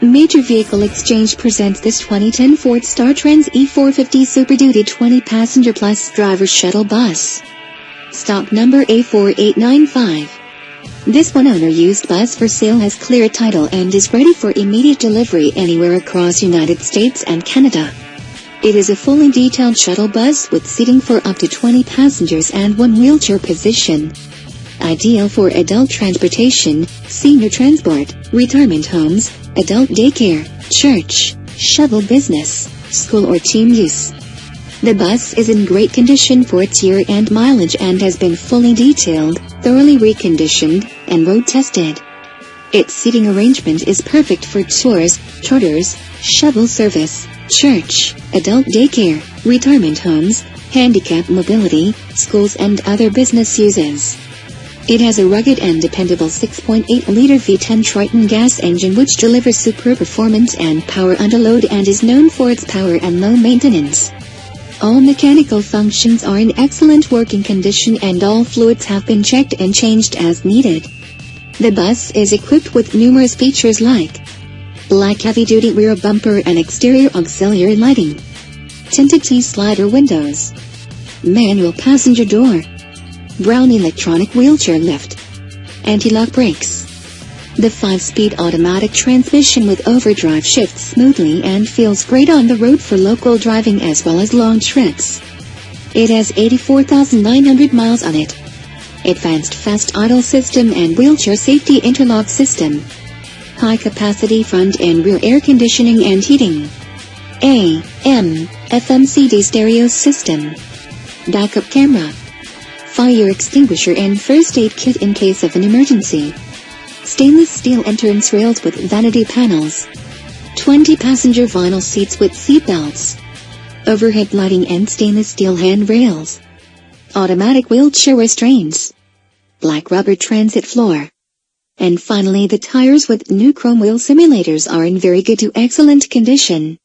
Major Vehicle Exchange presents this 2010 Ford StarTrans E450 Super Duty 20 Passenger Plus Driver Shuttle Bus. Stock number A4895. This one-owner used bus for sale has clear title and is ready for immediate delivery anywhere across United States and Canada. It is a fully detailed shuttle bus with seating for up to 20 passengers and one wheelchair position. Ideal for adult transportation, senior transport, retirement homes, adult daycare, church, shuttle business, school or team use. The bus is in great condition for its year and mileage and has been fully detailed, thoroughly reconditioned, and road tested. Its seating arrangement is perfect for tours, charters, shuttle service, church, adult daycare, retirement homes, handicap mobility, schools and other business uses. It has a rugged and dependable 6.8-liter V10 Triton gas engine which delivers superb performance and power under load and is known for its power and low maintenance. All mechanical functions are in excellent working condition and all fluids have been checked and changed as needed. The bus is equipped with numerous features like black heavy-duty rear bumper and exterior auxiliary lighting, tinted T-slider windows, manual passenger door, Braun electronic wheelchair lift, anti-lock brakes. The 5-speed automatic transmission with overdrive shifts smoothly and feels great on the road for local driving as well as long trips. It has 84,900 miles on it. Advanced fast idle system and wheelchair safety interlock system. High capacity front and rear air conditioning and heating. A, M, FM CD stereo system. Backup camera fire extinguisher and first aid kit in case of an emergency. Stainless steel entrance rails with vanity panels. 20 passenger vinyl seats with seat belts. Overhead lighting and stainless steel handrails. Automatic wheelchair restraints. Black rubber transit floor. And finally the tires with new chrome wheel simulators are in very good to excellent condition.